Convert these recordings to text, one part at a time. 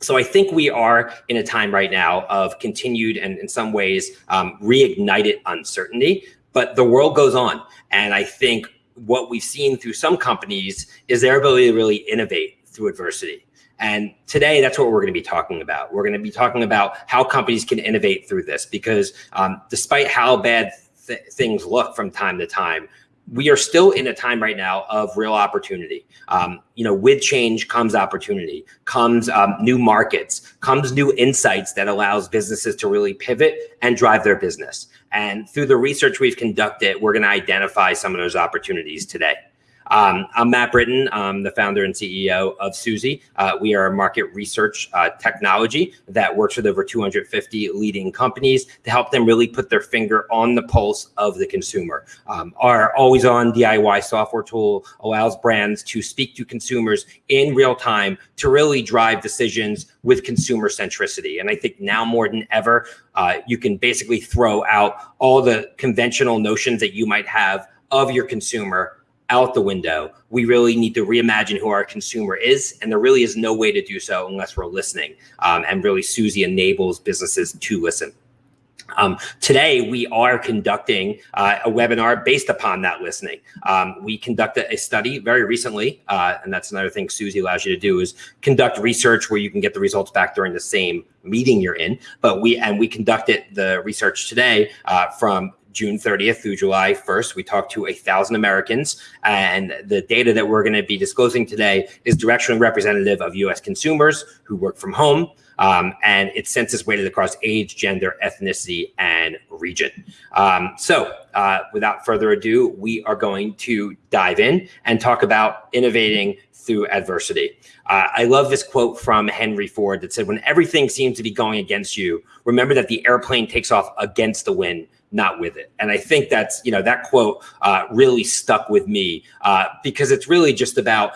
So I think we are in a time right now of continued and in some ways um, reignited uncertainty, but the world goes on. And I think what we've seen through some companies is their ability to really innovate through adversity. And today, that's what we're going to be talking about. We're going to be talking about how companies can innovate through this because um, despite how bad th things look from time to time, we are still in a time right now of real opportunity. Um, you know, with change comes opportunity, comes um, new markets, comes new insights that allows businesses to really pivot and drive their business. And through the research we've conducted, we're going to identify some of those opportunities today. Um, I'm Matt Britton. I'm the founder and CEO of Suzy. Uh, we are a market research uh, technology that works with over 250 leading companies to help them really put their finger on the pulse of the consumer. Um, our always on DIY software tool allows brands to speak to consumers in real time to really drive decisions with consumer centricity. And I think now more than ever, uh, you can basically throw out all the conventional notions that you might have of your consumer out the window. We really need to reimagine who our consumer is, and there really is no way to do so unless we're listening. Um, and really, Suzy enables businesses to listen. Um, today, we are conducting uh, a webinar based upon that listening. Um, we conducted a study very recently, uh, and that's another thing Suzy allows you to do is conduct research where you can get the results back during the same meeting you're in. But we and we conducted the research today uh, from June 30th through July 1st. We talked to a thousand Americans and the data that we're gonna be disclosing today is directionally representative of US consumers who work from home um, and it's census weighted across age, gender, ethnicity, and region. Um, so uh, without further ado, we are going to dive in and talk about innovating through adversity. Uh, I love this quote from Henry Ford that said, when everything seems to be going against you, remember that the airplane takes off against the wind, not with it. And I think that's, you know, that quote uh, really stuck with me uh, because it's really just about,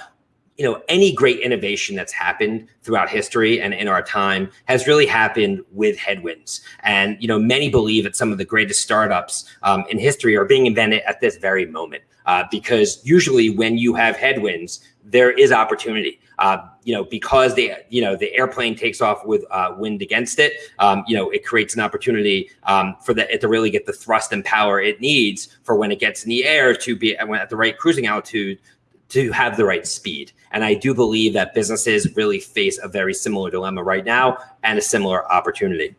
you know, any great innovation that's happened throughout history and in our time has really happened with headwinds. And, you know, many believe that some of the greatest startups um, in history are being invented at this very moment uh, because usually when you have headwinds, there is opportunity. Uh, you know, because the you know the airplane takes off with uh, wind against it. Um, you know, it creates an opportunity um, for the, it to really get the thrust and power it needs for when it gets in the air to be at the right cruising altitude to have the right speed. And I do believe that businesses really face a very similar dilemma right now and a similar opportunity.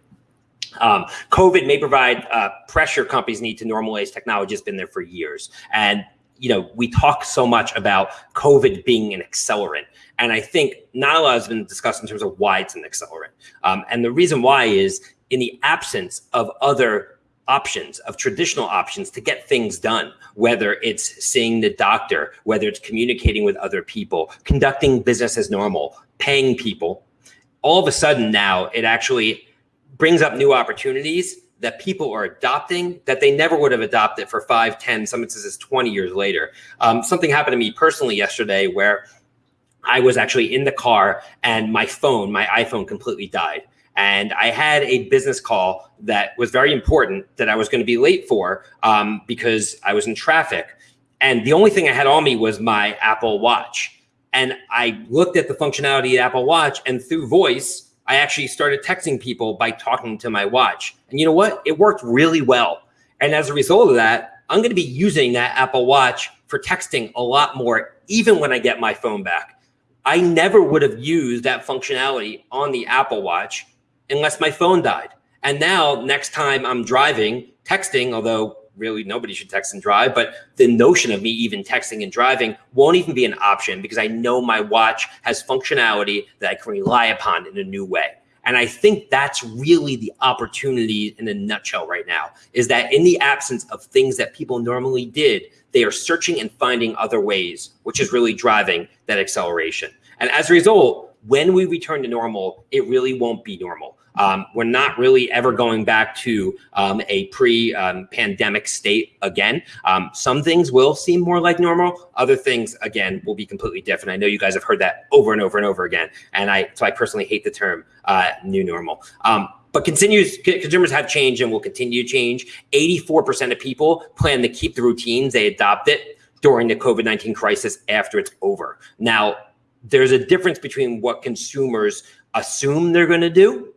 Um, COVID may provide uh, pressure companies need to normalize technology has been there for years. And you know, we talk so much about COVID being an accelerant. And I think not a lot has been discussed in terms of why it's an accelerant. Um, and the reason why is in the absence of other options, of traditional options to get things done, whether it's seeing the doctor, whether it's communicating with other people, conducting business as normal, paying people, all of a sudden now it actually brings up new opportunities that people are adopting that they never would have adopted for five, 10, some instances 20 years later. Um, something happened to me personally yesterday where I was actually in the car and my phone, my iPhone completely died. And I had a business call that was very important that I was going to be late for um, because I was in traffic. And the only thing I had on me was my Apple Watch. And I looked at the functionality of Apple Watch and through voice, I actually started texting people by talking to my watch. And you know what? It worked really well. And as a result of that, I'm going to be using that Apple Watch for texting a lot more, even when I get my phone back. I never would have used that functionality on the Apple Watch unless my phone died. And now, next time I'm driving, texting, although really nobody should text and drive, but the notion of me even texting and driving won't even be an option because I know my watch has functionality that I can rely upon in a new way. And I think that's really the opportunity in a nutshell right now is that in the absence of things that people normally did, they are searching and finding other ways, which is really driving that acceleration. And as a result, when we return to normal, it really won't be normal. Um, we're not really ever going back to um, a pre-pandemic um, state again. Um, some things will seem more like normal. Other things, again, will be completely different. I know you guys have heard that over and over and over again. And I, so I personally hate the term uh, new normal. Um, but continues consumers have changed and will continue to change. 84% of people plan to keep the routines they adopted during the COVID-19 crisis after it's over. Now, there's a difference between what consumers assume they're going to do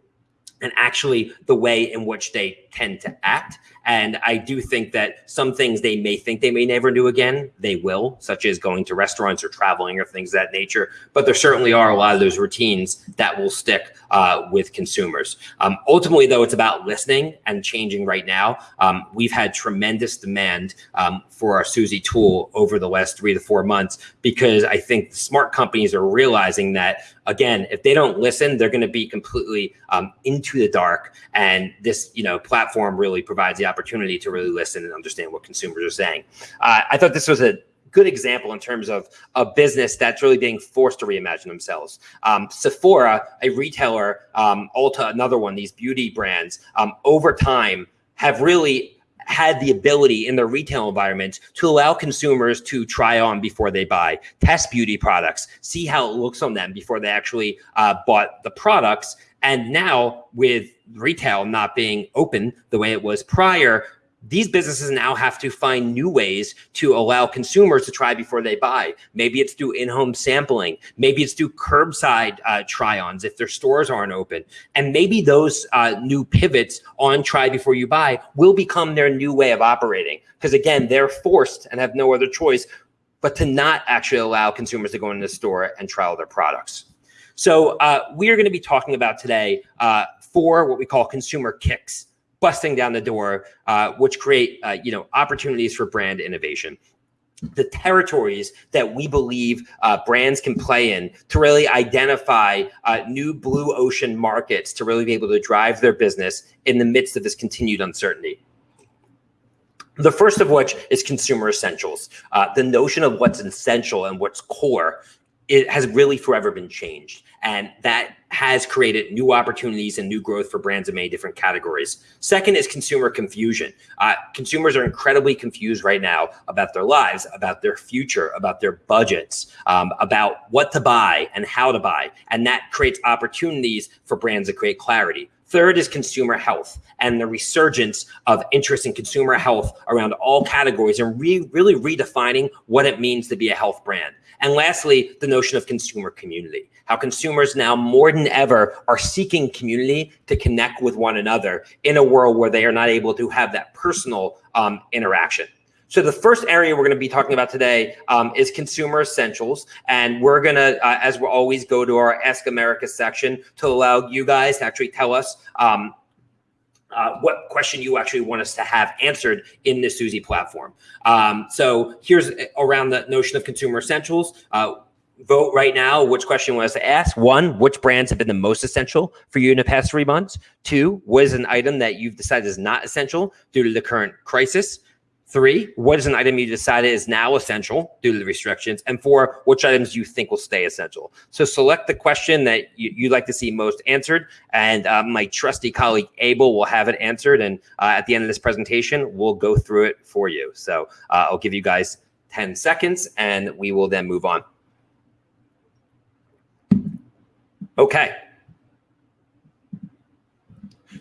and actually the way in which they tend to act. And I do think that some things they may think they may never do again, they will, such as going to restaurants or traveling or things that nature. But there certainly are a lot of those routines that will stick uh, with consumers. Um, ultimately, though, it's about listening and changing right now. Um, we've had tremendous demand um, for our Suzy tool over the last three to four months because I think smart companies are realizing that, again, if they don't listen, they're going to be completely um, into the dark. And this, you know, platform really provides the opportunity to really listen and understand what consumers are saying. Uh, I thought this was a good example in terms of a business that's really being forced to reimagine themselves. Um, Sephora, a retailer, um, Ulta, another one, these beauty brands, um, over time have really had the ability in their retail environment to allow consumers to try on before they buy, test beauty products, see how it looks on them before they actually uh, bought the products. And now with retail not being open the way it was prior, these businesses now have to find new ways to allow consumers to try before they buy. Maybe it's through in-home sampling. Maybe it's through curbside uh, try-ons if their stores aren't open. And maybe those uh, new pivots on try before you buy will become their new way of operating. Because again, they're forced and have no other choice but to not actually allow consumers to go into the store and trial their products. So uh, we are going to be talking about today uh, four what we call consumer kicks busting down the door, uh, which create uh, you know opportunities for brand innovation the territories that we believe uh, brands can play in to really identify uh, new blue ocean markets to really be able to drive their business in the midst of this continued uncertainty. The first of which is consumer essentials. Uh, the notion of what's essential and what's core it has really forever been changed. And that has created new opportunities and new growth for brands in many different categories. Second is consumer confusion. Uh, consumers are incredibly confused right now about their lives, about their future, about their budgets, um, about what to buy and how to buy. And that creates opportunities for brands to create clarity. Third is consumer health and the resurgence of interest in consumer health around all categories and re really redefining what it means to be a health brand. And lastly, the notion of consumer community, how consumers now more than ever are seeking community to connect with one another in a world where they are not able to have that personal um, interaction. So the first area we're going to be talking about today um, is consumer essentials. And we're going to, uh, as we always, go to our Ask America section to allow you guys to actually tell us um, uh, what question you actually want us to have answered in the Suzy platform. Um, so here's around the notion of consumer essentials. Uh, vote right now which question us to ask. One, which brands have been the most essential for you in the past three months? Two, what is an item that you've decided is not essential due to the current crisis? Three, what is an item you decided is now essential due to the restrictions? And four, which items you think will stay essential? So select the question that you, would like to see most answered. And uh, my trusty colleague, Abel, will have it answered. And uh, at the end of this presentation, we'll go through it for you. So uh, I'll give you guys 10 seconds and we will then move on. Okay.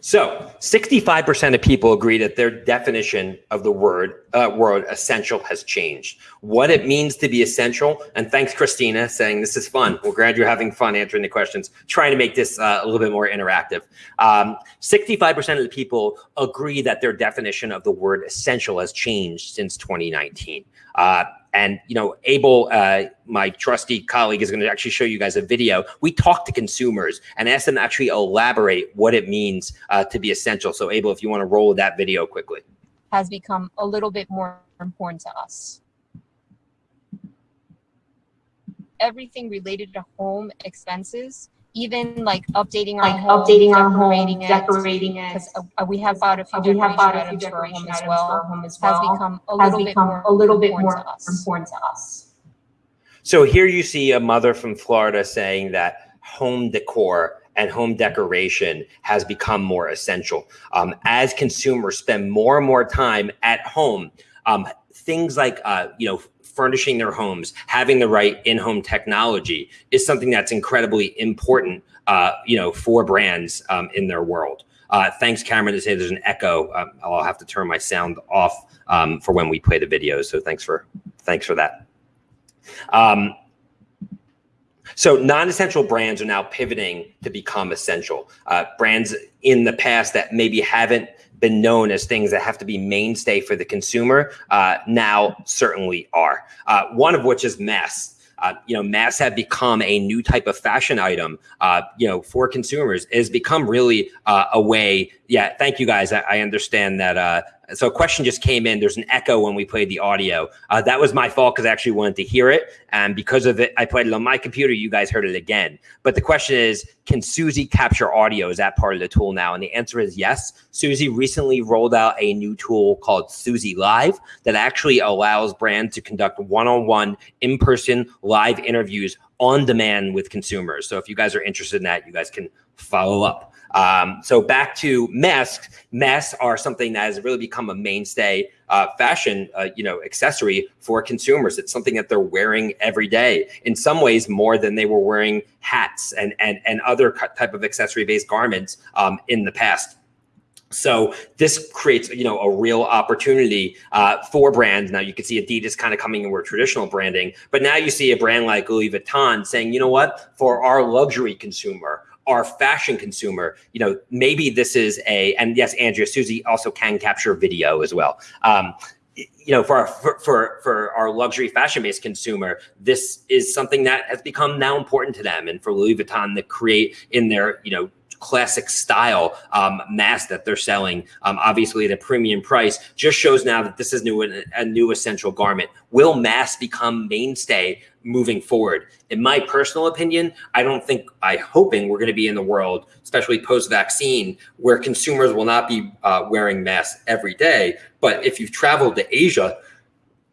So 65% of people agree that their definition of the word uh, word essential has changed. What it means to be essential, and thanks Christina saying this is fun. We're glad you're having fun answering the questions, trying to make this uh, a little bit more interactive. 65% um, of the people agree that their definition of the word essential has changed since 2019. Uh, and you know, Abel, uh, my trusty colleague, is going to actually show you guys a video. We talk to consumers and ask them to actually elaborate what it means uh, to be essential. So, Abel, if you want to roll that video quickly, has become a little bit more important to us. Everything related to home expenses even like updating our like home, updating our decorating home, it, decorating it. because uh, we have bought a few We have bought a few items for our decoration home as items for well. our home as Has become a Has little bit more a little bit important more to us. important to us. So here you see a mother from Florida saying that home decor and home decoration has become more essential. Um, as consumers spend more and more time at home, um, things like, uh, you know, furnishing their homes, having the right in-home technology is something that's incredibly important, uh, you know, for brands um, in their world. Uh, thanks, Cameron, to say there's an echo. Um, I'll have to turn my sound off um, for when we play the video. So thanks for thanks for that. Um, So non-essential brands are now pivoting to become essential. Uh, brands in the past that maybe haven't been known as things that have to be mainstay for the consumer uh, now certainly are. Uh, one of which is masks. Uh, you know, masks have become a new type of fashion item, uh, you know, for consumers. It has become really uh, a way. Yeah, thank you guys. I, I understand that so a question just came in. There's an echo when we played the audio. Uh, that was my fault because I actually wanted to hear it. And because of it, I played it on my computer. You guys heard it again. But the question is, can Suzy capture audio? Is that part of the tool now? And the answer is yes. Suzy recently rolled out a new tool called Suzy Live that actually allows brands to conduct one-on-one in-person live interviews on demand with consumers. So if you guys are interested in that, you guys can follow up. Um, so back to masks, masks are something that has really become a mainstay uh, fashion, uh, you know, accessory for consumers. It's something that they're wearing every day. In some ways, more than they were wearing hats and and and other type of accessory-based garments um, in the past. So this creates, you know, a real opportunity uh, for brands. Now you can see Adidas kind of coming in with traditional branding, but now you see a brand like Louis Vuitton saying, you know what, for our luxury consumer, our fashion consumer, you know, maybe this is a, and yes, Andrea Suzy also can capture video as well. Um, you know, for our, for, for, for our luxury fashion based consumer, this is something that has become now important to them. And for Louis Vuitton to create in their, you know, classic style um, mask that they're selling, um, obviously at a premium price, just shows now that this is new a new essential garment. Will masks become mainstay moving forward? In my personal opinion, I don't think, I hoping we're going to be in the world, especially post-vaccine, where consumers will not be uh, wearing masks every day. But if you've traveled to Asia,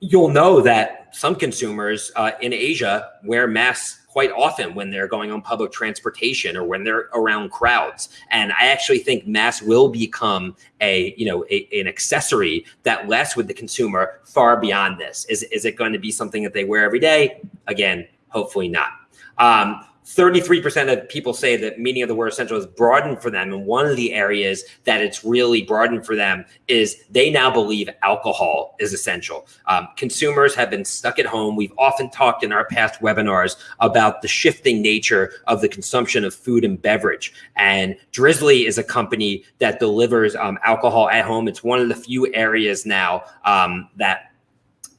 you'll know that some consumers uh, in Asia wear masks quite often when they're going on public transportation or when they're around crowds. And I actually think masks will become a, you know, a, an accessory that lasts with the consumer far beyond this. Is, is it going to be something that they wear every day? Again, hopefully not. Um, 33% of people say that meaning of the word essential is broadened for them. And one of the areas that it's really broadened for them is they now believe alcohol is essential. Um, consumers have been stuck at home. We've often talked in our past webinars about the shifting nature of the consumption of food and beverage. And Drizly is a company that delivers um, alcohol at home. It's one of the few areas now um, that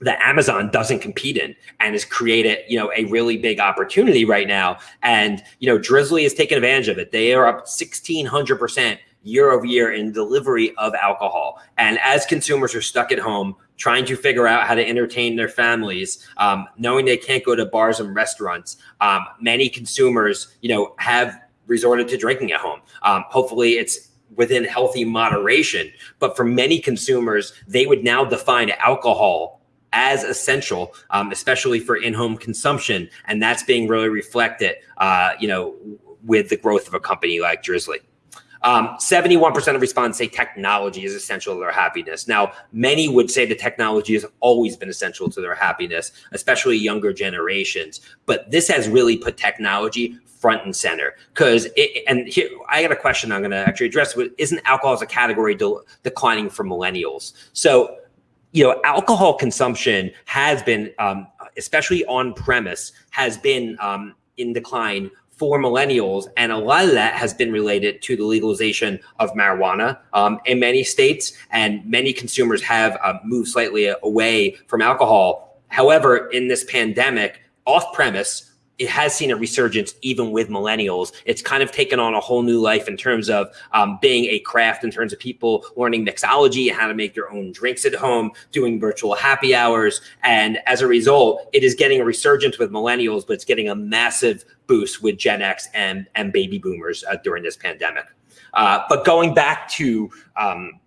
that Amazon doesn't compete in and has created, you know, a really big opportunity right now. And, you know, Drizly has taken advantage of it. They are up 1600% year over year in delivery of alcohol. And as consumers are stuck at home, trying to figure out how to entertain their families, um, knowing they can't go to bars and restaurants, um, many consumers, you know, have resorted to drinking at home. Um, hopefully it's within healthy moderation. But for many consumers, they would now define alcohol as essential, um, especially for in-home consumption, and that's being really reflected, uh, you know, with the growth of a company like Drizly. 71% um, of respondents say technology is essential to their happiness. Now, many would say the technology has always been essential to their happiness, especially younger generations. But this has really put technology front and center because and here I got a question I'm going to actually address. Isn't alcohol as a category de declining for millennials? So you know, alcohol consumption has been, um, especially on premise, has been um, in decline for millennials. And a lot of that has been related to the legalization of marijuana um, in many states. And many consumers have uh, moved slightly away from alcohol. However, in this pandemic, off premise, it has seen a resurgence even with millennials. It's kind of taken on a whole new life in terms of um, being a craft, in terms of people learning mixology and how to make their own drinks at home, doing virtual happy hours. And as a result, it is getting a resurgence with millennials, but it's getting a massive boost with Gen X and, and baby boomers uh, during this pandemic. Uh, but going back to um,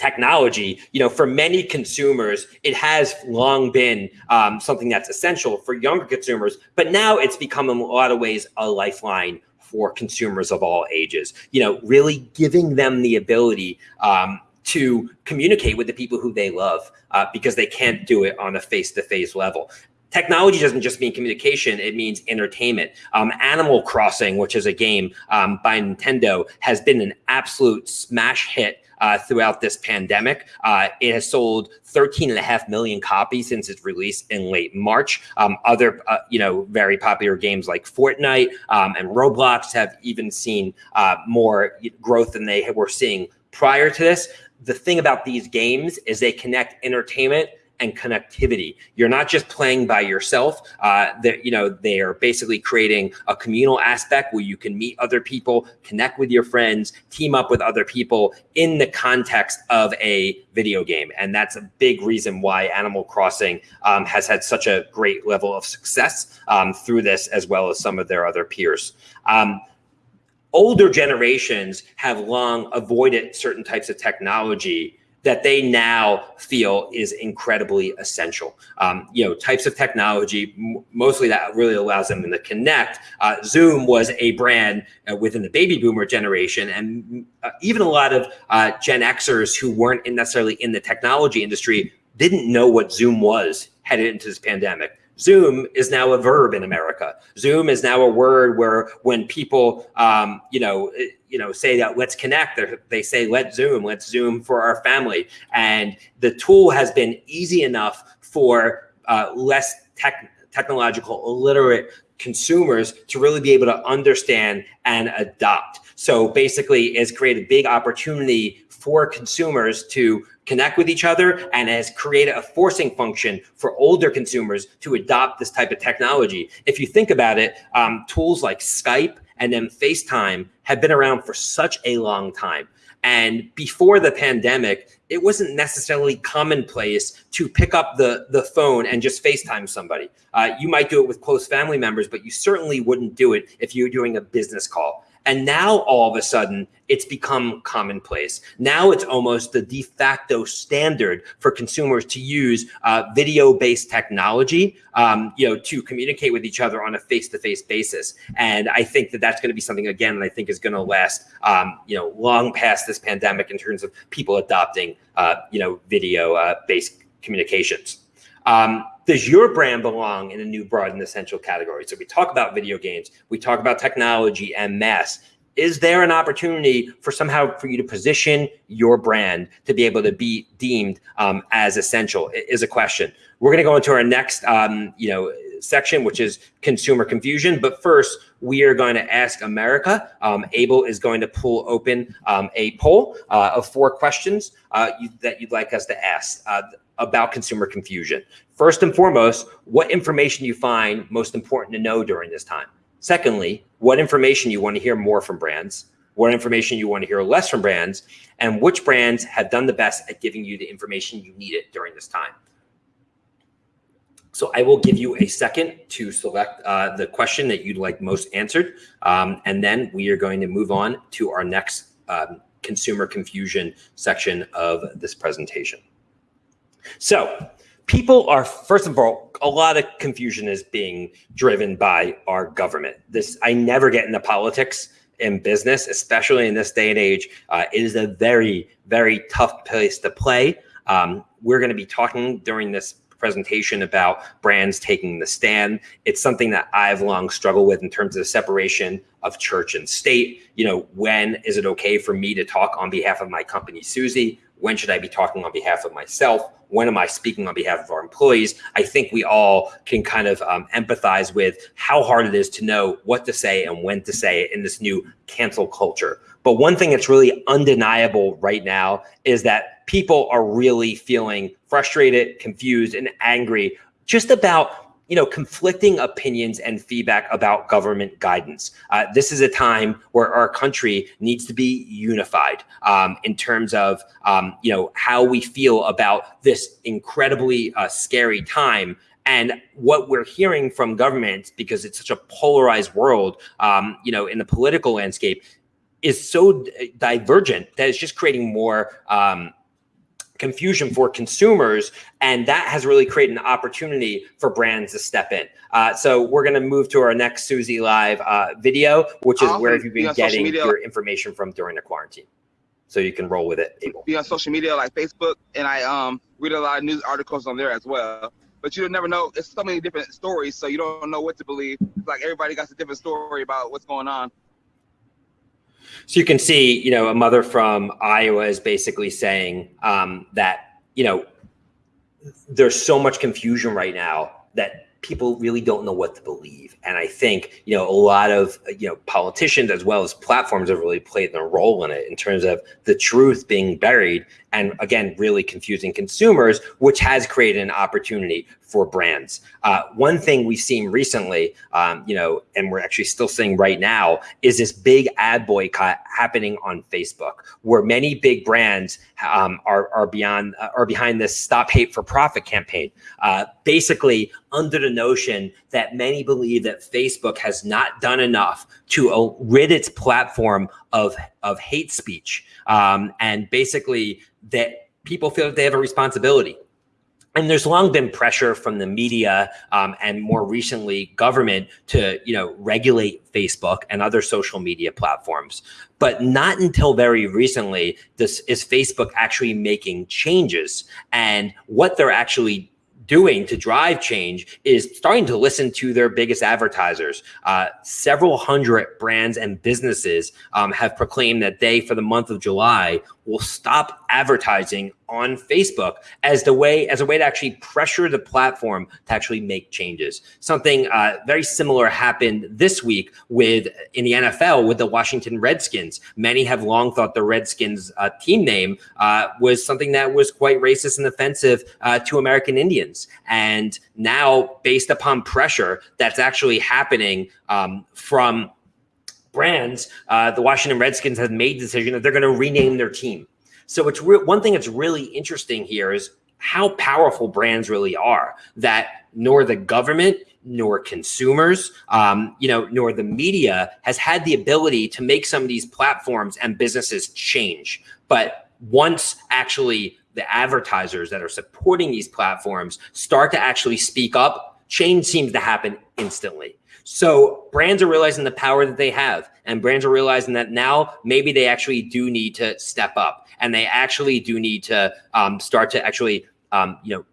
technology, you know, for many consumers, it has long been um, something that's essential for younger consumers, but now it's become in a lot of ways a lifeline for consumers of all ages, you know, really giving them the ability um, to communicate with the people who they love uh, because they can't do it on a face-to-face -face level technology doesn't just mean communication, it means entertainment. Um, Animal Crossing, which is a game um, by Nintendo, has been an absolute smash hit uh, throughout this pandemic. Uh, it has sold 13 and a half million copies since its release in late March. Um, other, uh, you know, very popular games like Fortnite um, and Roblox have even seen uh, more growth than they were seeing prior to this. The thing about these games is they connect entertainment and connectivity. You're not just playing by yourself. Uh, that you know they are basically creating a communal aspect where you can meet other people, connect with your friends, team up with other people in the context of a video game, and that's a big reason why Animal Crossing um, has had such a great level of success um, through this, as well as some of their other peers. Um, older generations have long avoided certain types of technology that they now feel is incredibly essential. Um, you know, types of technology, mostly that really allows them to connect. Uh, Zoom was a brand uh, within the baby boomer generation, and uh, even a lot of uh, Gen Xers who weren't necessarily in the technology industry didn't know what Zoom was headed into this pandemic. Zoom is now a verb in America. Zoom is now a word where when people, um, you know, eh, you know, say that let's connect, they say let's Zoom, let's Zoom for our family, and the tool has been easy enough for uh, less tech, technological illiterate consumers to really be able to understand and adopt. So basically, it's created a big opportunity for consumers to connect with each other and has created a forcing function for older consumers to adopt this type of technology. If you think about it, um, tools like Skype and then FaceTime have been around for such a long time. And before the pandemic, it wasn't necessarily commonplace to pick up the, the phone and just FaceTime somebody. Uh, you might do it with close family members, but you certainly wouldn't do it if you were doing a business call. And now all of a sudden, it's become commonplace. Now it's almost the de facto standard for consumers to use uh, video-based technology, um, you know, to communicate with each other on a face-to-face basis. And I think that that's going to be something again that I think is going to last, um, you know, long past this pandemic in terms of people adopting, uh, you know, video-based uh, communications. Um, does your brand belong in a new broad and essential category? So we talk about video games, we talk about technology and mass. Is there an opportunity for somehow for you to position your brand to be able to be deemed um, as essential? Is a question. We're going to go into our next, um, you know, section, which is consumer confusion. But first, we are going to ask America. Um, Abel is going to pull open um, a poll uh, of four questions uh, you, that you'd like us to ask. Uh, about consumer confusion. First and foremost, what information you find most important to know during this time. Secondly, what information you want to hear more from brands, what information you want to hear less from brands, and which brands have done the best at giving you the information you needed during this time. So I will give you a second to select uh, the question that you'd like most answered. Um, and then we are going to move on to our next um, consumer confusion section of this presentation. So people are, first of all, a lot of confusion is being driven by our government. This, I never get into politics in business, especially in this day and age. Uh, it is a very, very tough place to play. Um, we're going to be talking during this presentation about brands taking the stand. It's something that I've long struggled with in terms of the separation of church and state. You know, when is it okay for me to talk on behalf of my company, Suzy? When should I be talking on behalf of myself? When am I speaking on behalf of our employees? I think we all can kind of um, empathize with how hard it is to know what to say and when to say it in this new cancel culture. But one thing that's really undeniable right now is that people are really feeling frustrated, confused, and angry just about you know, conflicting opinions and feedback about government guidance. Uh, this is a time where our country needs to be unified um, in terms of, um, you know, how we feel about this incredibly uh, scary time and what we're hearing from government, because it's such a polarized world, um, you know, in the political landscape, is so divergent that it's just creating more um, confusion for consumers. And that has really created an opportunity for brands to step in. Uh, so we're going to move to our next Suzy Live uh, video, which is where have you been getting your information from during the quarantine? So you can roll with it, Abel. Be on social media like Facebook, and I um, read a lot of news articles on there as well. But you never know. It's so many different stories, so you don't know what to believe. It's like everybody got a different story about what's going on. So you can see, you know, a mother from Iowa is basically saying um, that, you know, there's so much confusion right now that people really don't know what to believe. And I think, you know, a lot of, you know, politicians as well as platforms have really played their role in it in terms of the truth being buried and again, really confusing consumers, which has created an opportunity for brands. Uh, one thing we've seen recently, um, you know, and we're actually still seeing right now, is this big ad boycott happening on Facebook, where many big brands um, are are beyond uh, are behind this "Stop Hate for Profit" campaign. Uh, basically, under the notion that many believe that Facebook has not done enough to uh, rid its platform of of hate speech, um, and basically that people feel that they have a responsibility. And there's long been pressure from the media um, and more recently government to you know regulate Facebook and other social media platforms. But not until very recently this is Facebook actually making changes and what they're actually doing to drive change is starting to listen to their biggest advertisers. Uh, several hundred brands and businesses um, have proclaimed that they, for the month of July, will stop advertising on Facebook as the way as a way to actually pressure the platform to actually make changes. Something uh, very similar happened this week with in the NFL with the Washington Redskins. Many have long thought the Redskins uh, team name uh, was something that was quite racist and offensive uh, to American Indians. And now, based upon pressure that's actually happening um, from brands, uh, the Washington Redskins have made the decision that they're going to rename their team. So it's one thing that's really interesting here is how powerful brands really are that nor the government nor consumers um, you know nor the media has had the ability to make some of these platforms and businesses change but once actually the advertisers that are supporting these platforms start to actually speak up change seems to happen instantly so brands are realizing the power that they have and brands are realizing that now maybe they actually do need to step up and they actually do need to um, start to actually, um, you know,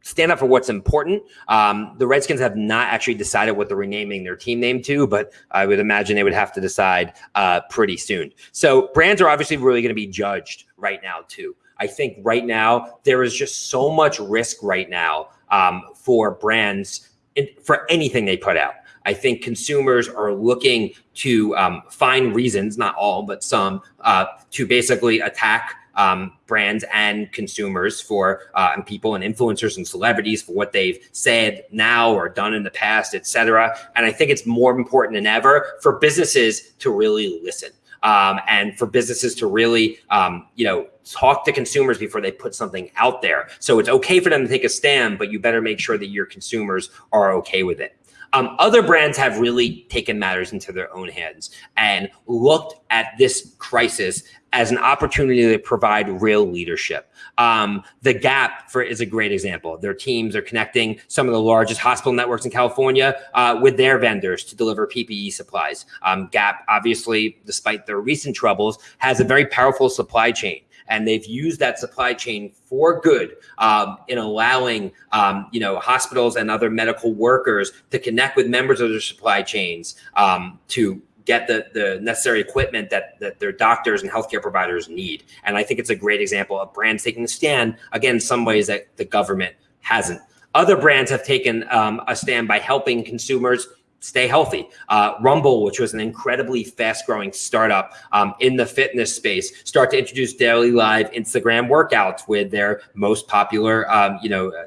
stand up for what's important. Um, the Redskins have not actually decided what they're renaming their team name to, but I would imagine they would have to decide uh, pretty soon. So brands are obviously really going to be judged right now too. I think right now there is just so much risk right now um, for brands in, for anything they put out. I think consumers are looking to um, find reasons, not all, but some, uh, to basically attack um, brands and consumers for uh, and people and influencers and celebrities for what they've said now or done in the past, et cetera. And I think it's more important than ever for businesses to really listen. Um, and for businesses to really, um, you know, talk to consumers before they put something out there. So it's okay for them to take a stand, but you better make sure that your consumers are okay with it. Um, other brands have really taken matters into their own hands and looked at this crisis as an opportunity to provide real leadership. Um, the Gap for is a great example. Their teams are connecting some of the largest hospital networks in California uh, with their vendors to deliver PPE supplies. Um, Gap, obviously, despite their recent troubles, has a very powerful supply chain and they've used that supply chain for good um, in allowing um, you know hospitals and other medical workers to connect with members of their supply chains um, to get the, the necessary equipment that, that their doctors and healthcare providers need. And I think it's a great example of brands taking a stand, again, some ways that the government hasn't. Other brands have taken um, a stand by helping consumers stay healthy. Uh, Rumble, which was an incredibly fast growing startup um, in the fitness space, start to introduce daily live Instagram workouts with their most popular, um, you know, uh,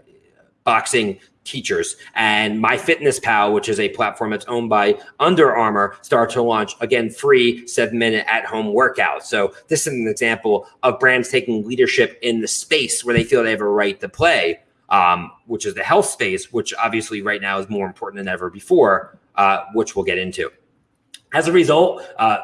boxing teachers and MyFitnessPal, which is a platform that's owned by Under Armour, start to launch again free seven minute at home workouts. So this is an example of brands taking leadership in the space where they feel they have a right to play. Um, which is the health space, which obviously right now is more important than ever before uh, which we'll get into. As a result, uh,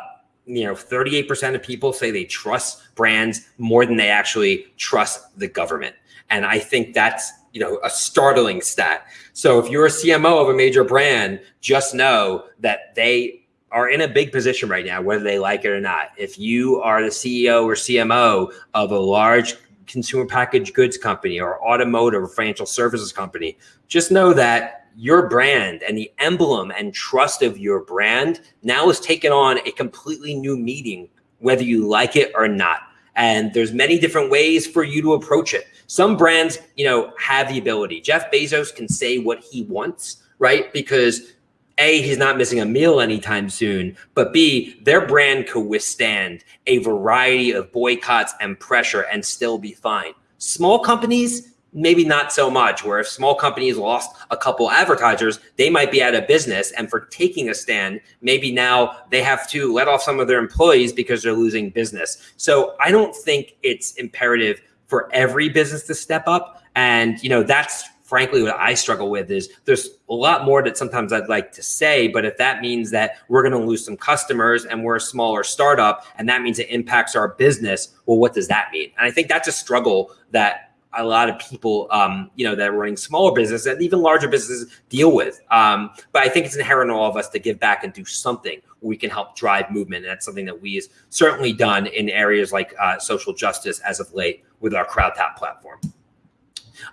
you know, 38% of people say they trust brands more than they actually trust the government. And I think that's, you know, a startling stat. So if you're a CMO of a major brand, just know that they are in a big position right now, whether they like it or not. If you are the CEO or CMO of a large consumer packaged goods company or automotive or financial services company, just know that your brand and the emblem and trust of your brand now is taken on a completely new meaning, whether you like it or not. And there's many different ways for you to approach it. Some brands, you know, have the ability. Jeff Bezos can say what he wants, right? Because a, he's not missing a meal anytime soon, but B, their brand could withstand a variety of boycotts and pressure and still be fine. Small companies, maybe not so much, where if small companies lost a couple advertisers, they might be out of business. And for taking a stand, maybe now they have to let off some of their employees because they're losing business. So I don't think it's imperative for every business to step up. And, you know, that's frankly what I struggle with is there's a lot more that sometimes I'd like to say, but if that means that we're going to lose some customers and we're a smaller startup and that means it impacts our business, well, what does that mean? And I think that's a struggle that a lot of people, um, you know, that are running smaller businesses and even larger businesses deal with. Um, but I think it's inherent in all of us to give back and do something we can help drive movement. And that's something that we have certainly done in areas like uh, social justice as of late with our CrowdTap platform.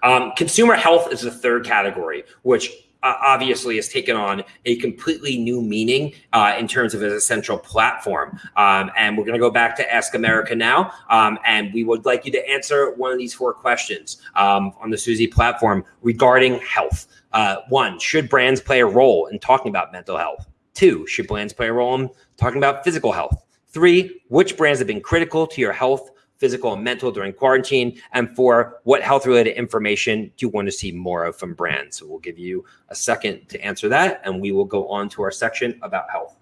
Um, consumer health is the third category, which uh, obviously has taken on a completely new meaning uh, in terms of as a central platform. Um, and we're going to go back to Ask America now. Um, and we would like you to answer one of these four questions um, on the Suzy platform regarding health. Uh, one, should brands play a role in talking about mental health? Two, should brands play a role in talking about physical health? Three, which brands have been critical to your health physical and mental during quarantine? And for what health related information do you want to see more of from brands? So we'll give you a second to answer that and we will go on to our section about health.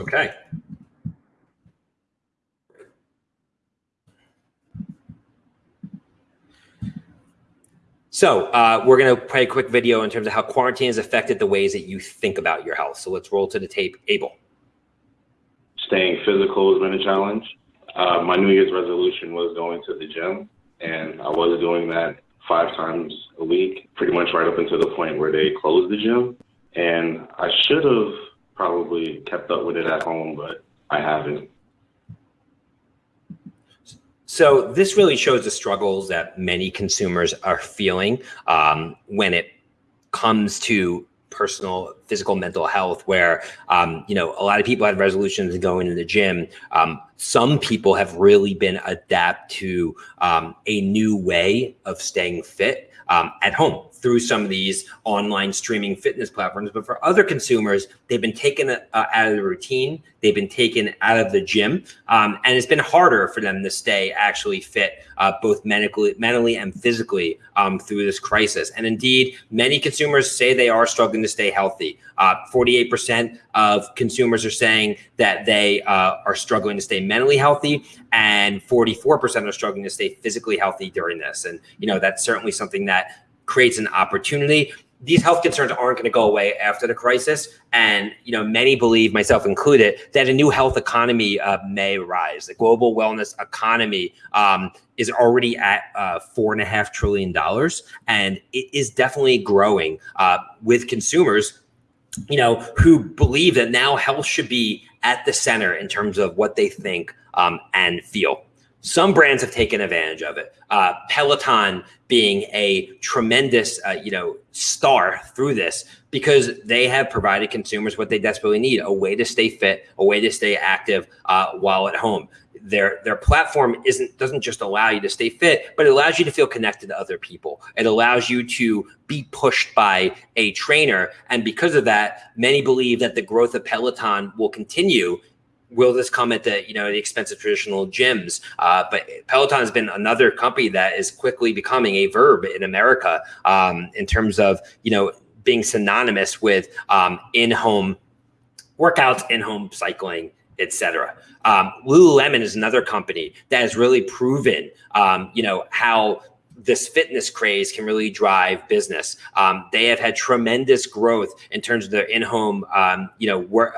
Okay. So uh, we're going to play a quick video in terms of how quarantine has affected the ways that you think about your health. So let's roll to the tape. Abel. Staying physical has been a challenge. Uh, my New Year's resolution was going to the gym, and I was doing that five times a week, pretty much right up until the point where they closed the gym. And I should have probably kept up with it at home, but I haven't. So this really shows the struggles that many consumers are feeling um, when it comes to personal physical mental health where um, you know a lot of people had resolutions going to the gym. Um, some people have really been adapt to um, a new way of staying fit um, at home through some of these online streaming fitness platforms. But for other consumers, they've been taken uh, out of the routine. They've been taken out of the gym. Um, and it's been harder for them to stay actually fit, uh, both medically, mentally and physically um, through this crisis. And indeed, many consumers say they are struggling to stay healthy. 48% uh, of consumers are saying that they uh, are struggling to stay mentally healthy and 44% are struggling to stay physically healthy during this. And, you know, that's certainly something that creates an opportunity. These health concerns aren't going to go away after the crisis, and you know many believe, myself included, that a new health economy uh, may rise. The global wellness economy um, is already at uh, four and a half trillion dollars, and it is definitely growing uh, with consumers, you know, who believe that now health should be at the center in terms of what they think um, and feel. Some brands have taken advantage of it. Uh, Peloton being a tremendous, uh, you know, star through this because they have provided consumers what they desperately need: a way to stay fit, a way to stay active uh, while at home. Their their platform isn't doesn't just allow you to stay fit, but it allows you to feel connected to other people. It allows you to be pushed by a trainer, and because of that, many believe that the growth of Peloton will continue will this come at the you know the expense of traditional gyms? Uh, but Peloton has been another company that is quickly becoming a verb in America um, in terms of you know being synonymous with um, in-home workouts, in-home cycling, etc. Um, Lululemon is another company that has really proven um, you know how this fitness craze can really drive business. Um, they have had tremendous growth in terms of their in-home, um, you know, work,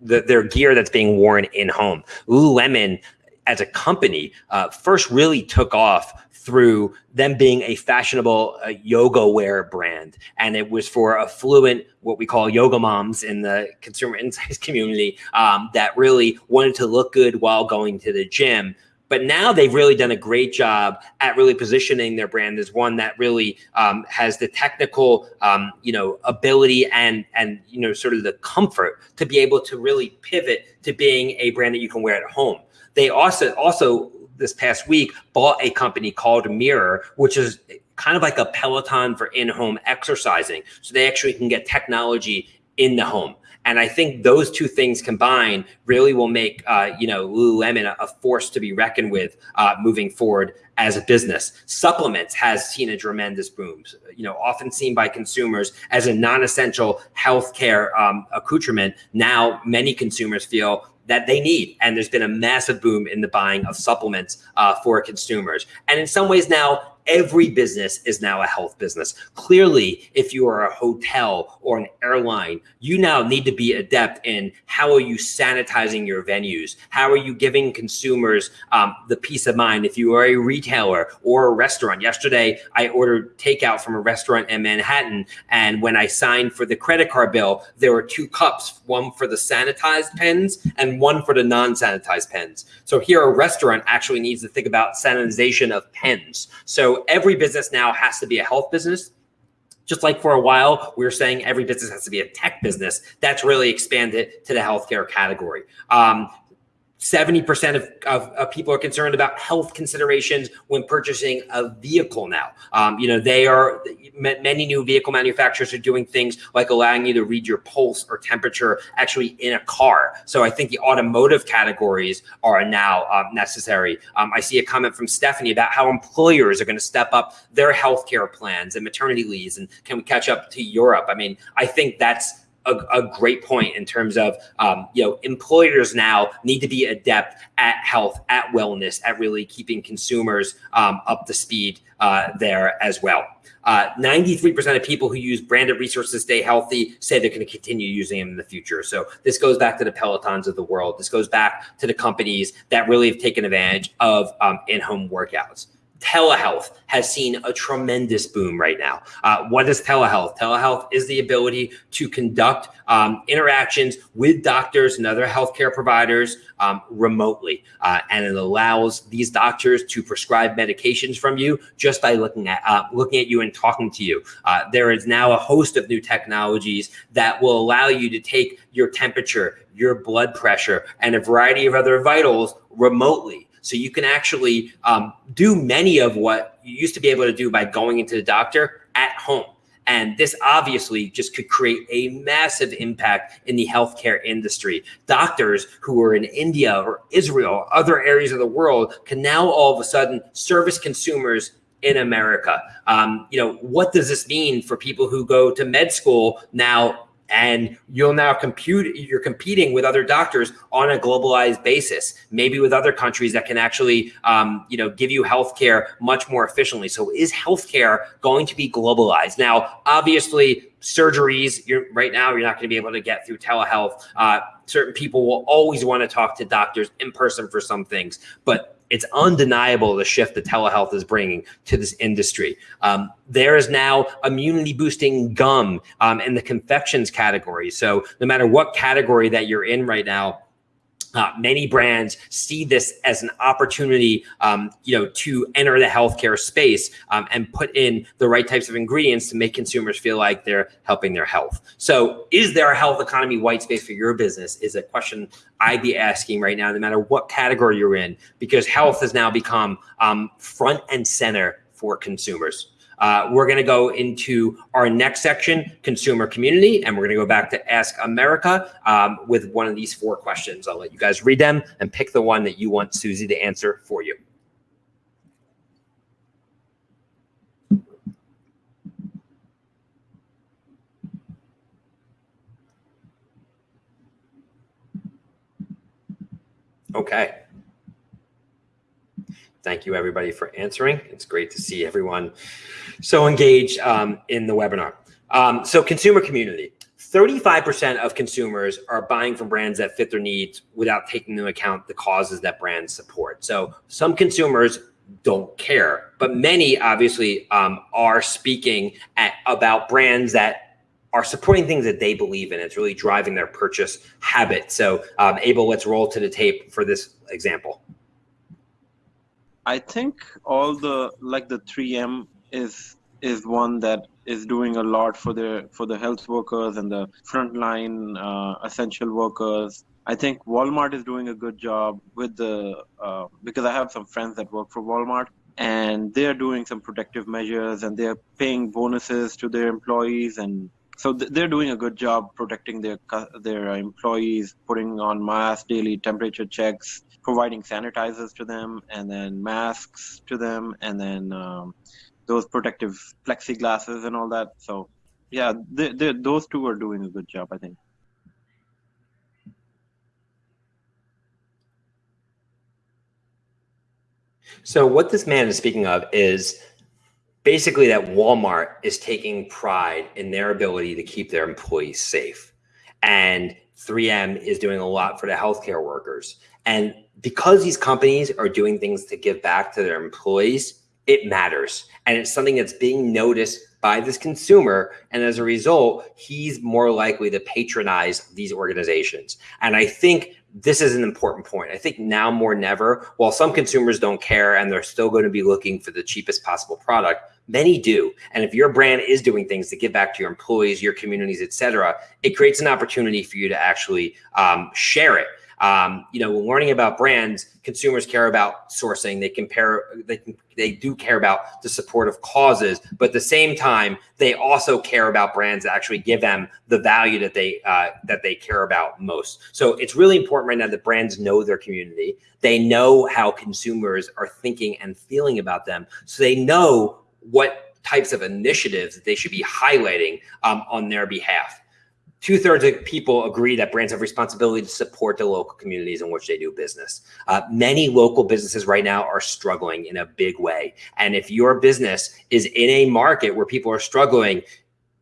the, their gear that's being worn in home. Lululemon as a company uh, first really took off through them being a fashionable uh, yoga wear brand. And it was for affluent, what we call yoga moms in the consumer insights community um, that really wanted to look good while going to the gym. But now they've really done a great job at really positioning their brand as one that really um, has the technical, um, you know, ability and and you know, sort of the comfort to be able to really pivot to being a brand that you can wear at home. They also also this past week bought a company called Mirror, which is kind of like a Peloton for in-home exercising. So they actually can get technology in the home. And I think those two things combined really will make, uh, you know, Lululemon a, a, force to be reckoned with uh, moving forward as a business. Supplements has seen a tremendous boom, you know, often seen by consumers as a non-essential healthcare um, accoutrement. Now, many consumers feel that they need. And there's been a massive boom in the buying of supplements uh, for consumers. And in some ways now, every business is now a health business. Clearly, if you are a hotel or an airline, you now need to be adept in how are you sanitizing your venues? How are you giving consumers um, the peace of mind? If you are a retailer or a restaurant, yesterday I ordered takeout from a restaurant in Manhattan. And when I signed for the credit card bill, there were two cups, one for the sanitized pens and one for the non-sanitized pens. So here a restaurant actually needs to think about sanitization of pens. So every business now has to be a health business. Just like for a while, we were saying every business has to be a tech business. That's really expanded to the healthcare category. Um, 70% of, of, of, people are concerned about health considerations when purchasing a vehicle now. Um, you know, they are, many new vehicle manufacturers are doing things like allowing you to read your pulse or temperature actually in a car. So I think the automotive categories are now um, necessary. Um, I see a comment from Stephanie about how employers are going to step up their healthcare plans and maternity leaves. And can we catch up to Europe? I mean, I think that's a, a great point in terms of um, you know employers now need to be adept at health, at wellness, at really keeping consumers um, up to speed uh, there as well. 93% uh, of people who use branded resources to stay healthy say they're going to continue using them in the future. So this goes back to the Pelotons of the world. This goes back to the companies that really have taken advantage of um, in-home workouts telehealth has seen a tremendous boom right now. Uh, what is telehealth? Telehealth is the ability to conduct um, interactions with doctors and other healthcare providers um, remotely. Uh, and it allows these doctors to prescribe medications from you just by looking at uh, looking at you and talking to you. Uh, there is now a host of new technologies that will allow you to take your temperature, your blood pressure, and a variety of other vitals remotely. So you can actually um, do many of what you used to be able to do by going into the doctor at home. And this obviously just could create a massive impact in the healthcare industry. Doctors who are in India or Israel, or other areas of the world, can now all of a sudden service consumers in America. Um, you know, what does this mean for people who go to med school now and you'll now compute you're competing with other doctors on a globalized basis maybe with other countries that can actually um, you know give you healthcare much more efficiently. So is healthcare going to be globalized? Now obviously surgeries you're right now you're not going to be able to get through telehealth. Uh, certain people will always want to talk to doctors in person for some things. But it's undeniable the shift that telehealth is bringing to this industry. Um, there is now immunity boosting gum um, in the confections category. So no matter what category that you're in right now, uh, many brands see this as an opportunity, um, you know, to enter the healthcare space um, and put in the right types of ingredients to make consumers feel like they're helping their health. So, is there a health economy white space for your business? Is a question I'd be asking right now, no matter what category you're in, because health has now become um, front and center for consumers. Uh, we're going to go into our next section, consumer community, and we're going to go back to Ask America um, with one of these four questions. I'll let you guys read them and pick the one that you want Suzy to answer for you. Okay. Thank you everybody for answering. It's great to see everyone so engaged um, in the webinar. Um, so consumer community, 35% of consumers are buying from brands that fit their needs without taking into account the causes that brands support. So some consumers don't care, but many obviously um, are speaking at, about brands that are supporting things that they believe in. It's really driving their purchase habit. So um, Abel, let's roll to the tape for this example. I think all the like the 3M is is one that is doing a lot for the for the health workers and the frontline uh, essential workers. I think Walmart is doing a good job with the uh, because I have some friends that work for Walmart and they're doing some protective measures and they're paying bonuses to their employees and so they're doing a good job protecting their their employees, putting on masks, daily temperature checks, providing sanitizers to them, and then masks to them, and then um, those protective plexiglasses and all that. So, yeah, they, those two are doing a good job, I think. So, what this man is speaking of is basically that Walmart is taking pride in their ability to keep their employees safe. And 3M is doing a lot for the healthcare workers. And because these companies are doing things to give back to their employees, it matters. And it's something that's being noticed by this consumer. And as a result, he's more likely to patronize these organizations. And I think this is an important point. I think now more than ever, while some consumers don't care and they're still going to be looking for the cheapest possible product, many do. And if your brand is doing things to give back to your employees, your communities, et cetera, it creates an opportunity for you to actually um, share it. Um, you know, when learning about brands, consumers care about sourcing. They compare, they they do care about the support of causes, but at the same time, they also care about brands that actually give them the value that they uh, that they care about most. So it's really important right now that brands know their community. They know how consumers are thinking and feeling about them, so they know what types of initiatives that they should be highlighting um, on their behalf two thirds of people agree that brands have responsibility to support the local communities in which they do business. Uh, many local businesses right now are struggling in a big way. And if your business is in a market where people are struggling,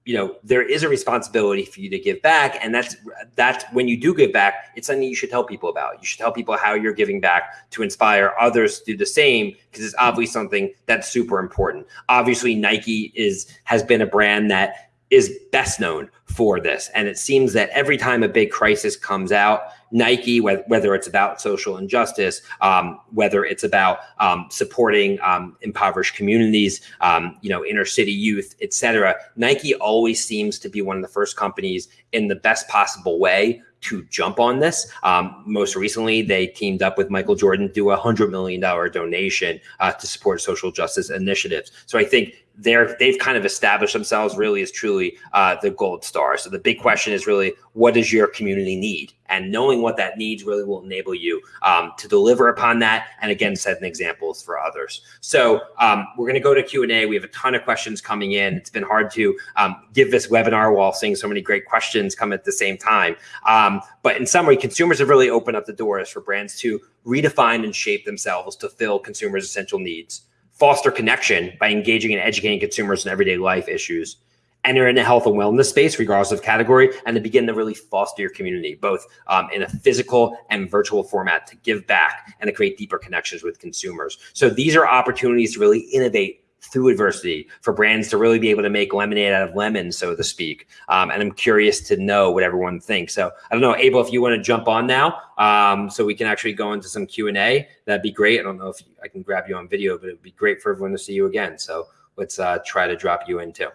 you know, there is a responsibility for you to give back. And that's, that's when you do give back, it's something you should tell people about. You should tell people how you're giving back to inspire others to do the same, because it's obviously something that's super important. Obviously Nike is, has been a brand that is best known for this. And it seems that every time a big crisis comes out, Nike, whether it's about social injustice, um, whether it's about um, supporting um, impoverished communities, um, you know, inner city youth, et cetera, Nike always seems to be one of the first companies in the best possible way to jump on this. Um, most recently, they teamed up with Michael Jordan to do a $100 million donation uh, to support social justice initiatives. So I think they're they've kind of established themselves really as truly uh, the gold star. So the big question is really, what does your community need? And knowing what that needs really will enable you um, to deliver upon that. And again, setting examples for others. So um, we're going to go to Q and A. We have a ton of questions coming in. It's been hard to um, give this webinar while seeing so many great questions come at the same time. Um, but in summary, consumers have really opened up the doors for brands to redefine and shape themselves to fill consumers' essential needs foster connection by engaging and educating consumers in everyday life issues, enter in the health and wellness space, regardless of category, and to begin to really foster your community, both um, in a physical and virtual format to give back and to create deeper connections with consumers. So these are opportunities to really innovate through adversity for brands to really be able to make lemonade out of lemons, so to speak. Um, and I'm curious to know what everyone thinks. So I don't know, Abel, if you want to jump on now, um, so we can actually go into some Q and A, that'd be great. I don't know if I can grab you on video, but it'd be great for everyone to see you again. So let's uh, try to drop you in too.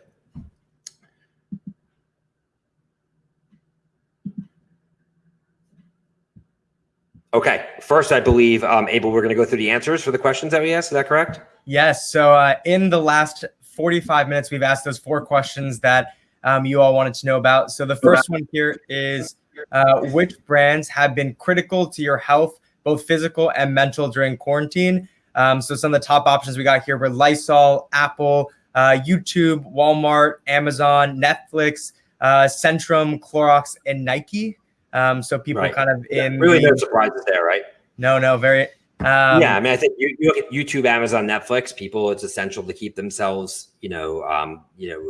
Okay, first, I believe, um, Abel, we're going to go through the answers for the questions that we asked. Is that correct? Yes. So uh, in the last 45 minutes, we've asked those four questions that um, you all wanted to know about. So the first one here is uh, which brands have been critical to your health, both physical and mental during quarantine? Um, so some of the top options we got here were Lysol, Apple, uh, YouTube, Walmart, Amazon, Netflix, uh, Centrum, Clorox, and Nike. Um, so people right. kind of in yeah, really no surprises there, right? No, no, very. Um, yeah, I mean, I think you, you, look at YouTube, Amazon, Netflix. People, it's essential to keep themselves, you know, um, you know,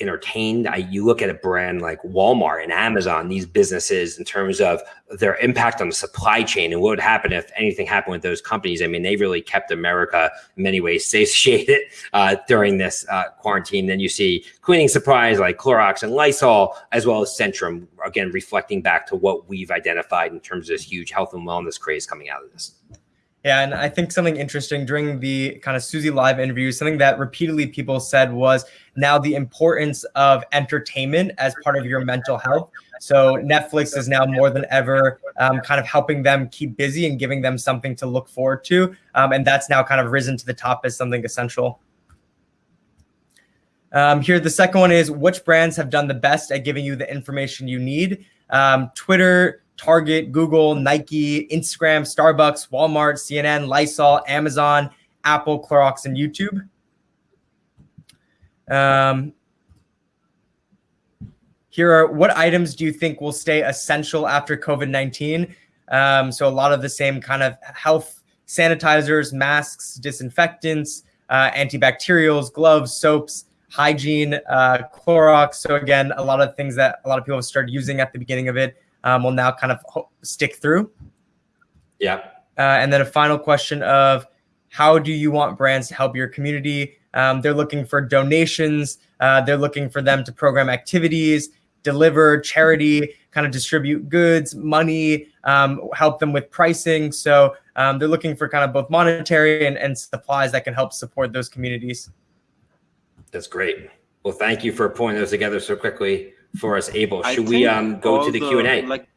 entertained. I, you look at a brand like Walmart and Amazon, these businesses in terms of their impact on the supply chain and what would happen if anything happened with those companies. I mean, they really kept America in many ways satiated uh, during this uh, quarantine. Then you see cleaning supplies like Clorox and Lysol, as well as Centrum, again, reflecting back to what we've identified in terms of this huge health and wellness craze coming out of this. Yeah, and I think something interesting during the kind of Suzy Live interview, something that repeatedly people said was now the importance of entertainment as part of your mental health. So Netflix is now more than ever um, kind of helping them keep busy and giving them something to look forward to. Um, and that's now kind of risen to the top as something essential. Um, here, the second one is which brands have done the best at giving you the information you need? Um, Twitter, Target, Google, Nike, Instagram, Starbucks, Walmart, CNN, Lysol, Amazon, Apple, Clorox, and YouTube. Um, here are what items do you think will stay essential after COVID 19? Um, so, a lot of the same kind of health sanitizers, masks, disinfectants, uh, antibacterials, gloves, soaps, hygiene, uh, Clorox. So, again, a lot of things that a lot of people have started using at the beginning of it um, will now kind of stick through. Yeah. Uh, and then a final question of how do you want brands to help your community? Um, they're looking for donations. Uh, they're looking for them to program activities, deliver charity, kind of distribute goods, money, um, help them with pricing. So um, they're looking for kind of both monetary and, and supplies that can help support those communities. That's great. Well, thank you for pulling those together so quickly for us, Abel. Should we um, go to the the- Q and A? Like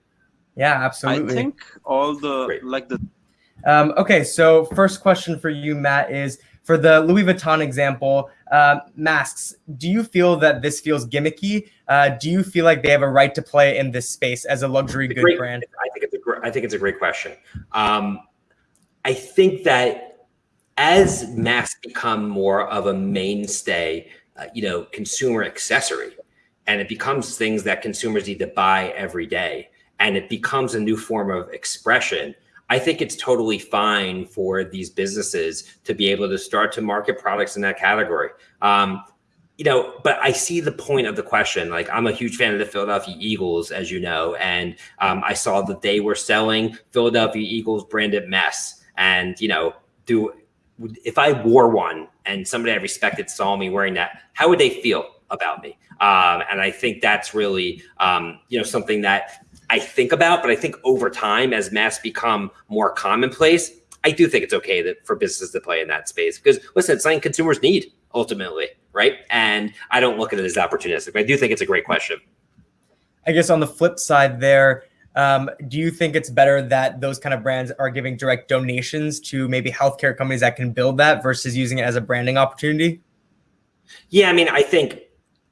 Yeah, absolutely. I think all the Great. like the Um, okay, so first question for you, Matt, is for the Louis Vuitton example, uh, masks. Do you feel that this feels gimmicky? Uh, do you feel like they have a right to play in this space as a luxury a good great- brand? I think it's a great. I think it's a great question. Um, I think that as masks become more of a mainstay, uh, you know, consumer accessory, and it becomes things that consumers need to buy every day, and it becomes a new form of expression. I think it's totally fine for these businesses to be able to start to market products in that category. Um, you know, but I see the point of the question. Like, I'm a huge fan of the Philadelphia Eagles, as you know, and um, I saw that they were selling Philadelphia Eagles branded mess. And you know, do if I wore one and somebody I respected saw me wearing that, how would they feel about me? Um, and I think that's really, um, you know, something that I think about. But I think over time, as masks become more commonplace, I do think it's okay that for businesses to play in that space because listen, it's something consumers need ultimately, right? And I don't look at it as opportunistic. But I do think it's a great question. I guess on the flip side, there, um, do you think it's better that those kind of brands are giving direct donations to maybe healthcare companies that can build that versus using it as a branding opportunity? Yeah, I mean, I think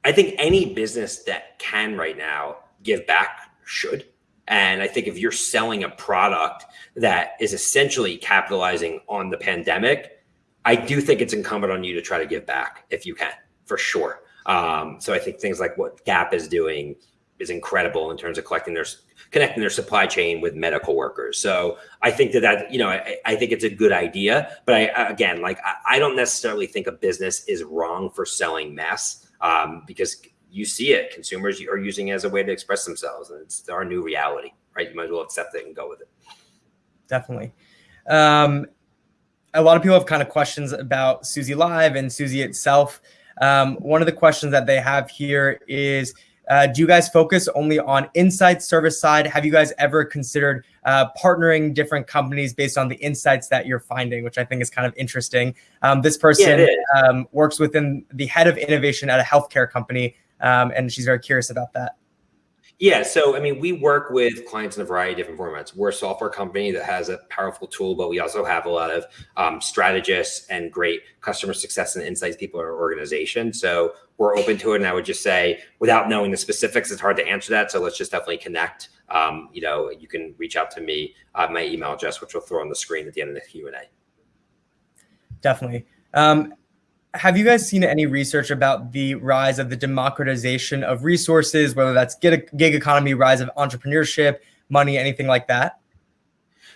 I think any business that can right now give back should. And I think if you're selling a product that is essentially capitalizing on the pandemic, I do think it's incumbent on you to try to give back if you can, for sure. Um, so I think things like what Gap is doing is incredible in terms of collecting their connecting their supply chain with medical workers. So I think that that you know I, I think it's a good idea. But I again like I, I don't necessarily think a business is wrong for selling mess um, because you see it. Consumers are using it as a way to express themselves, and it's our new reality, right? You might as well accept it and go with it. Definitely. Um, a lot of people have kind of questions about Suzy Live and Suzy itself. Um, one of the questions that they have here is uh, do you guys focus only on insights service side? Have you guys ever considered uh, partnering different companies based on the insights that you're finding, which I think is kind of interesting? Um, this person is. um, works within the head of innovation at a healthcare company, um, and she's very curious about that. Yeah, so I mean, we work with clients in a variety of different formats. We're a software company that has a powerful tool, but we also have a lot of um, strategists and great customer success and insights people in our organization. So we're open to it. And I would just say, without knowing the specifics, it's hard to answer that. So let's just definitely connect. Um, you know, you can reach out to me, uh, my email address, which we'll throw on the screen at the end of the Q and A. Definitely. Um, have you guys seen any research about the rise of the democratization of resources, whether that's gig, gig economy, rise of entrepreneurship, money, anything like that?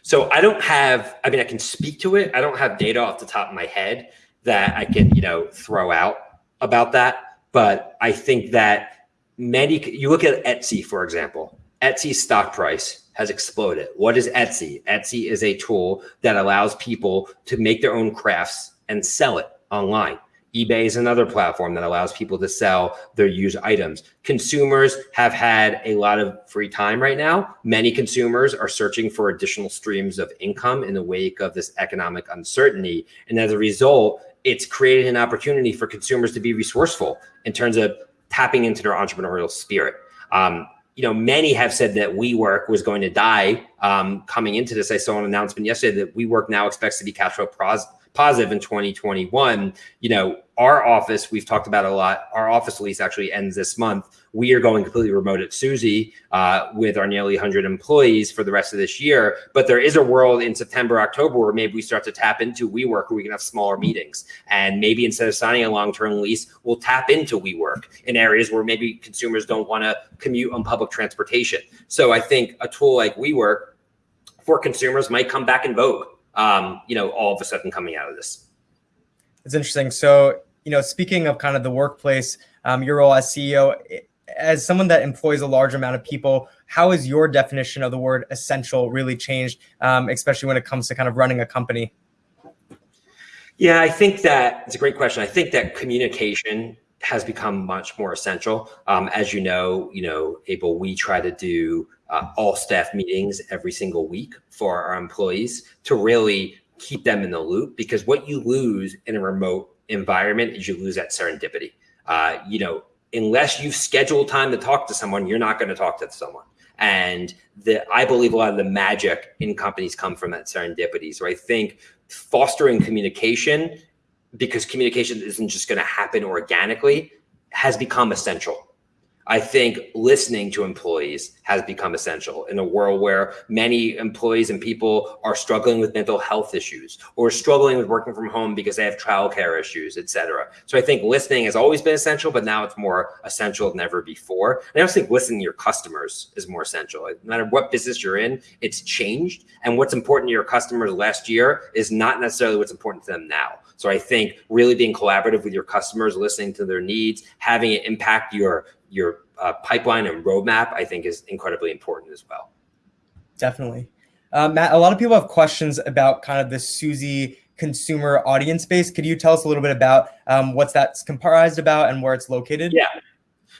So I don't have, I mean, I can speak to it. I don't have data off the top of my head that I can, you know, throw out about that. but I think that many, you look at Etsy, for example, Etsy's stock price has exploded. What is Etsy? Etsy is a tool that allows people to make their own crafts and sell it online eBay is another platform that allows people to sell their used items. Consumers have had a lot of free time right now. Many consumers are searching for additional streams of income in the wake of this economic uncertainty. And as a result, it's created an opportunity for consumers to be resourceful in terms of tapping into their entrepreneurial spirit. Um, you know, many have said that WeWork was going to die um, coming into this. I saw an announcement yesterday that WeWork now expects to be cash flow positive in 2021. You know, our office, we've talked about a lot. Our office lease actually ends this month. We are going completely remote at Suzy uh, with our nearly 100 employees for the rest of this year. But there is a world in September, October where maybe we start to tap into WeWork where we can have smaller meetings. And maybe instead of signing a long term lease, we'll tap into WeWork in areas where maybe consumers don't want to commute on public transportation. So I think a tool like WeWork for consumers might come back in vogue um, you know, all of a sudden coming out of this. It's interesting. So, you know, speaking of kind of the workplace, um, your role as CEO, as someone that employs a large amount of people, how has your definition of the word essential really changed, um, especially when it comes to kind of running a company? Yeah, I think that it's a great question. I think that communication has become much more essential. Um, as you know, you know, Abel, we try to do uh, all staff meetings every single week for our employees to really keep them in the loop because what you lose in a remote environment is you lose that serendipity. Uh, you know, unless you schedule time to talk to someone, you're not going to talk to someone. And the, I believe a lot of the magic in companies come from that serendipity. So I think fostering communication, because communication isn't just going to happen organically, has become essential. I think listening to employees has become essential in a world where many employees and people are struggling with mental health issues or struggling with working from home because they have childcare issues, et cetera. So I think listening has always been essential, but now it's more essential than ever before. And I also think listening to your customers is more essential. No matter what business you're in, it's changed. And what's important to your customers last year is not necessarily what's important to them now. So I think really being collaborative with your customers, listening to their needs, having it impact your your uh, pipeline and roadmap, I think is incredibly important as well. Definitely. Uh, Matt, a lot of people have questions about kind of the Suzy consumer audience base. Could you tell us a little bit about um, what's that's comprised about and where it's located? Yeah.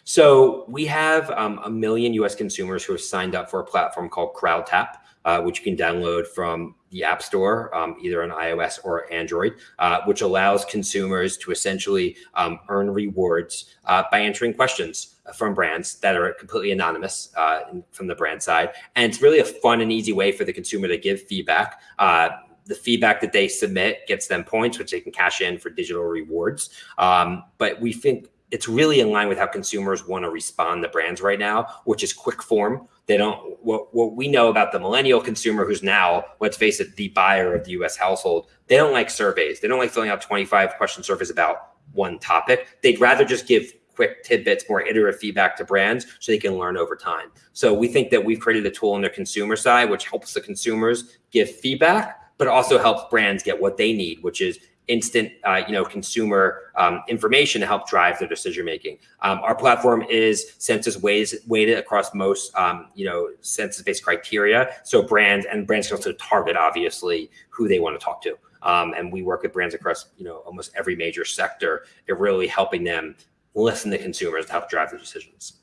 So we have um, a million US consumers who have signed up for a platform called CrowdTap uh, which you can download from the App Store, um, either on iOS or Android, uh, which allows consumers to essentially um, earn rewards uh, by answering questions from brands that are completely anonymous uh, from the brand side. And it's really a fun and easy way for the consumer to give feedback uh, the feedback that they submit gets them points, which they can cash in for digital rewards. Um, but we think it's really in line with how consumers want to respond to brands right now, which is quick form. They don't what what we know about the millennial consumer who's now, let's face it, the buyer of the US household, they don't like surveys. They don't like filling out 25 question surveys about one topic. They'd rather just give quick tidbits, more iterative feedback to brands so they can learn over time. So we think that we've created a tool on the consumer side, which helps the consumers give feedback, but also helps brands get what they need, which is instant, uh, you know, consumer um, information to help drive their decision making. Um, our platform is census weighted across most, um, you know, census-based criteria. So brands and brands can also target, obviously, who they want to talk to. Um, and we work with brands across, you know, almost every major sector. It really helping them listen to consumers to help drive their decisions.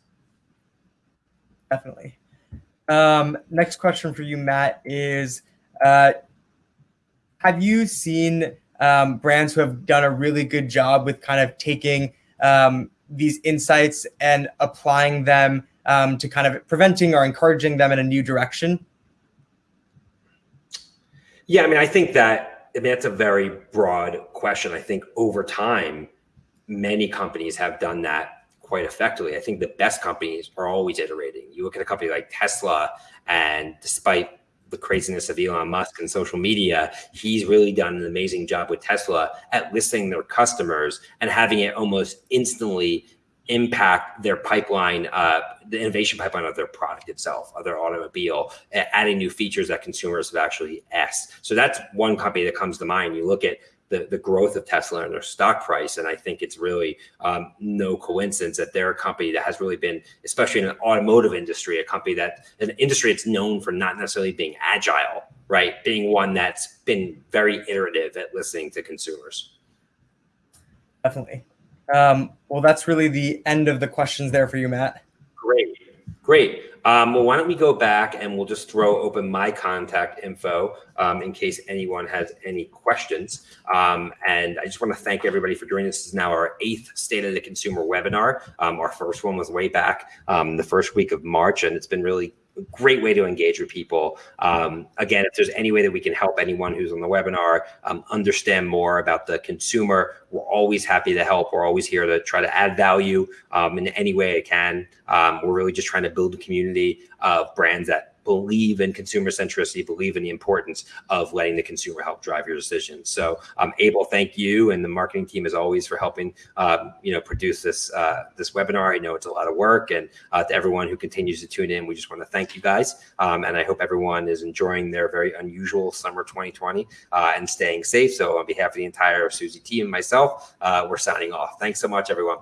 Definitely. Um, next question for you, Matt, is uh, have you seen um, brands who have done a really good job with kind of taking um, these insights and applying them um, to kind of preventing or encouraging them in a new direction? Yeah, I mean, I think that I mean that's a very broad question. I think over time, many companies have done that quite effectively. I think the best companies are always iterating. You look at a company like Tesla, and despite the craziness of Elon Musk and social media, he's really done an amazing job with Tesla at listening their customers and having it almost instantly impact their pipeline, uh, the innovation pipeline of their product itself, of their automobile, adding new features that consumers have actually asked. So that's one company that comes to mind. You look at the, the growth of Tesla and their stock price. And I think it's really um, no coincidence that they're a company that has really been, especially in an automotive industry, a company that an industry that's known for not necessarily being agile, right? Being one that's been very iterative at listening to consumers. Definitely. Um, well, that's really the end of the questions there for you, Matt. Great, great. Um, well, why don't we go back and we'll just throw open my contact info um, in case anyone has any questions. Um, and I just want to thank everybody for joining. This is now our eighth State of the Consumer webinar. Um, our first one was way back um, the first week of March, and it's been really great way to engage with people. Um, again, if there's any way that we can help anyone who's on the webinar um, understand more about the consumer, we're always happy to help. We're always here to try to add value um, in any way it can. Um, we're really just trying to build a community of brands that believe in consumer centricity, believe in the importance of letting the consumer help drive your decisions. So, um, Abel, thank you and the marketing team as always for helping um, you know produce this uh, this webinar. I know it's a lot of work, and uh, to everyone who continues to tune in, we just want to thank you guys. Um, and I hope everyone is enjoying their very unusual summer 2020 uh, and staying safe. So, on behalf of the entire Suzy team and myself, uh, we're signing off. Thanks so much, everyone.